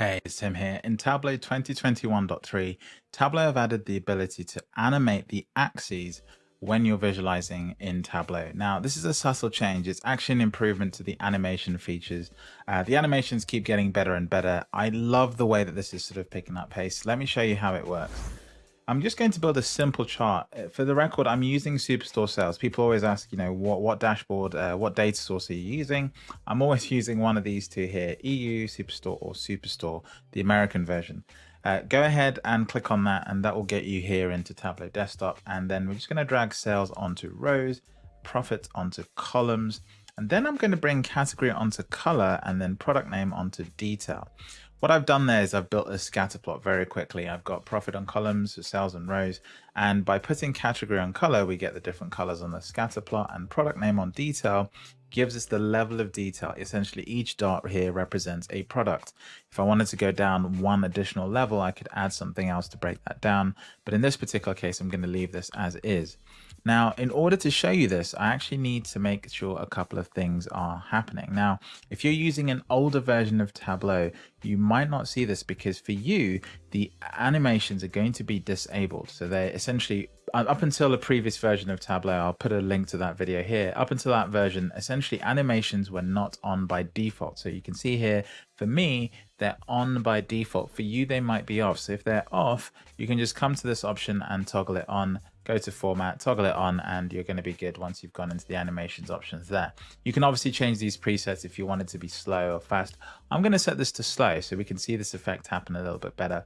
Hey, it's Tim here. In Tableau 2021.3, Tableau have added the ability to animate the axes when you're visualizing in Tableau. Now, this is a subtle change. It's actually an improvement to the animation features. Uh, the animations keep getting better and better. I love the way that this is sort of picking up pace. Let me show you how it works. I'm just going to build a simple chart. Uh, for the record, I'm using Superstore Sales. People always ask, you know, what, what dashboard, uh, what data source are you using? I'm always using one of these two here, EU Superstore or Superstore, the American version. Uh, go ahead and click on that and that will get you here into Tableau Desktop. And then we're just going to drag sales onto rows, profit onto columns. And then I'm going to bring category onto color and then product name onto detail. What I've done there is I've built a scatter plot very quickly. I've got profit on columns, sales on rows, and by putting category on color, we get the different colors on the scatter plot and product name on detail gives us the level of detail. Essentially, each dot here represents a product. If I wanted to go down one additional level, I could add something else to break that down. But in this particular case, I'm going to leave this as is. Now, in order to show you this, I actually need to make sure a couple of things are happening. Now, if you're using an older version of Tableau, you might not see this because for you, the animations are going to be disabled. So they're essentially Uh, up until the previous version of Tableau, I'll put a link to that video here. Up until that version, essentially animations were not on by default. So you can see here, for me, they're on by default. For you, they might be off. So if they're off, you can just come to this option and toggle it on go to format, toggle it on, and you're going to be good once you've gone into the animations options there. You can obviously change these presets if you want it to be slow or fast. I'm going to set this to slow so we can see this effect happen a little bit better.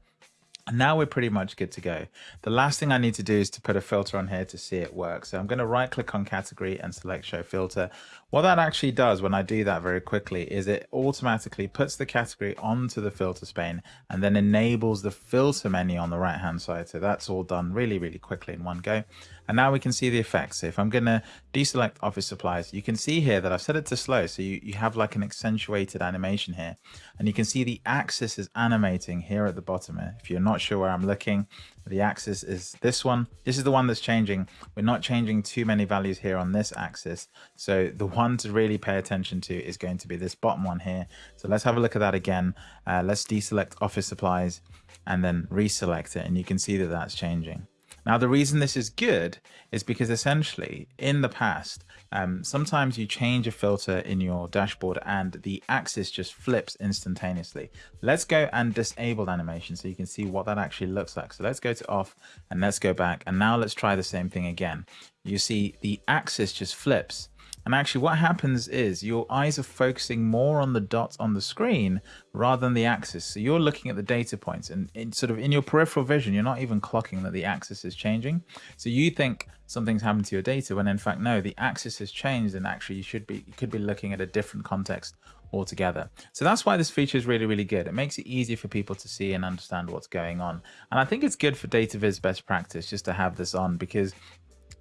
Now we're pretty much good to go. The last thing I need to do is to put a filter on here to see it work. So I'm going to right click on category and select show filter. What that actually does when I do that very quickly is it automatically puts the category onto the filter pane and then enables the filter menu on the right hand side. So that's all done really, really quickly in one go. And now we can see the effects. So if I'm going to deselect office supplies, you can see here that I've set it to slow. So you, you have like an accentuated animation here. And you can see the axis is animating here at the bottom. If you're not sure where I'm looking, the axis is this one. This is the one that's changing. We're not changing too many values here on this axis. So the one to really pay attention to is going to be this bottom one here. So let's have a look at that again. Uh, let's deselect office supplies and then reselect it. And you can see that that's changing. Now, the reason this is good is because essentially in the past, um, sometimes you change a filter in your dashboard and the axis just flips instantaneously. Let's go and disable animation so you can see what that actually looks like. So let's go to off and let's go back. And now let's try the same thing again. You see the axis just flips and actually what happens is your eyes are focusing more on the dots on the screen rather than the axis. So you're looking at the data points and sort of in your peripheral vision, you're not even clocking that the axis is changing. So you think something's happened to your data when in fact, no, the axis has changed and actually you should be, you could be looking at a different context altogether. So that's why this feature is really, really good. It makes it easier for people to see and understand what's going on. And I think it's good for data viz best practice just to have this on because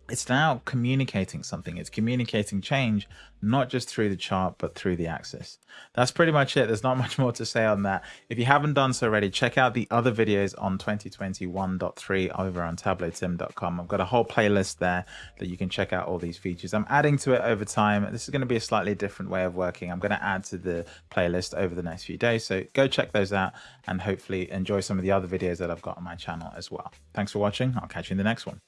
it's now communicating something. It's communicating change, not just through the chart, but through the axis. That's pretty much it. There's not much more to say on that. If you haven't done so already, check out the other videos on 2021.3 over on tableautim.com. I've got a whole playlist there that you can check out all these features. I'm adding to it over time. This is going to be a slightly different way of working. I'm going to add to the playlist over the next few days. So go check those out and hopefully enjoy some of the other videos that I've got on my channel as well. Thanks for watching. I'll catch you in the next one.